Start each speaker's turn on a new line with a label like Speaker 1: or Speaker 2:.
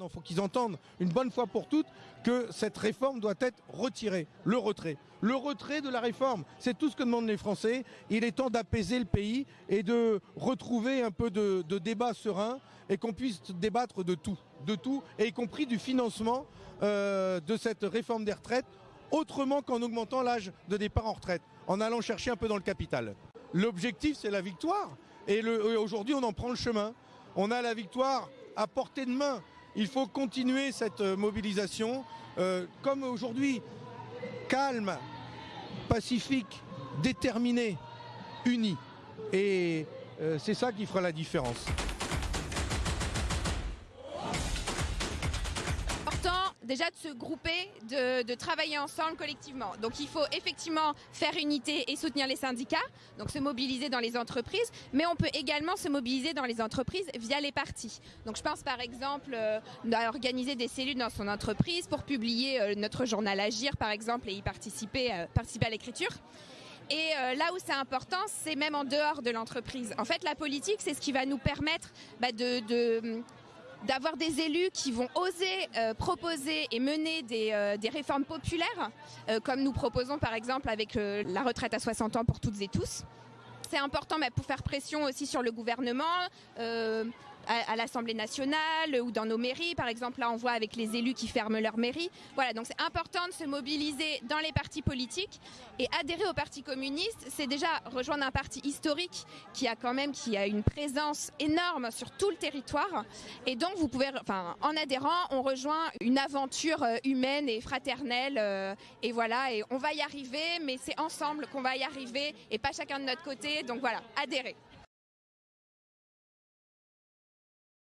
Speaker 1: Il faut qu'ils entendent une bonne fois pour toutes que cette réforme doit être retirée. Le retrait. Le retrait de la réforme. C'est tout ce que demandent les Français. Il est temps d'apaiser le pays et de retrouver un peu de, débat serein et qu'on puisse débattre de tout. De tout, y compris du financement euh, de cette réforme des retraites, autrement qu'en augmentant l'âge de départ en retraite, en allant chercher un peu dans le capital. L'objectif, c'est la victoire. Et aujourd'hui, on en prend le chemin. On a la victoire à portée de main. Il faut continuer cette euh, mobilisation euh, comme aujourd'hui, calme, pacifique, déterminé, uni. Et euh, c'est ça qui fera la différence.
Speaker 2: Déjà de se grouper, de, travailler ensemble collectivement. Donc il faut effectivement faire unité et soutenir les syndicats, donc se mobiliser dans les entreprises, mais on peut également se mobiliser dans les entreprises via les partis. Donc je pense par exemple euh, à organiser des cellules dans son entreprise pour publier euh, notre journal Agir par exemple et y participer, euh, participer à l'écriture. Et là où c'est important, c'est même en dehors de l'entreprise. En fait, la politique, c'est ce qui va nous permettre bah, de, d'avoir des élus qui vont oser euh, proposer et mener des, euh, réformes populaires, euh, comme nous proposons par exemple avec la retraite à 60 ans pour toutes et tous. C'est important pour faire pression aussi sur le gouvernement à, l'Assemblée nationale ou dans nos mairies. Par exemple, là, on voit avec les élus qui ferment leur mairie. Voilà, donc c'est important de se mobiliser dans les partis politiques et adhérer au Parti communiste, c'est déjà rejoindre un parti historique qui a quand même qui a une présence énorme sur tout le territoire. Et donc, vous pouvez, enfin, en adhérant, on rejoint une aventure euh, humaine et fraternelle. Euh, et voilà, et on va y arriver, mais c'est ensemble qu'on va y arriver et pas chacun de notre côté. Donc voilà, adhérer.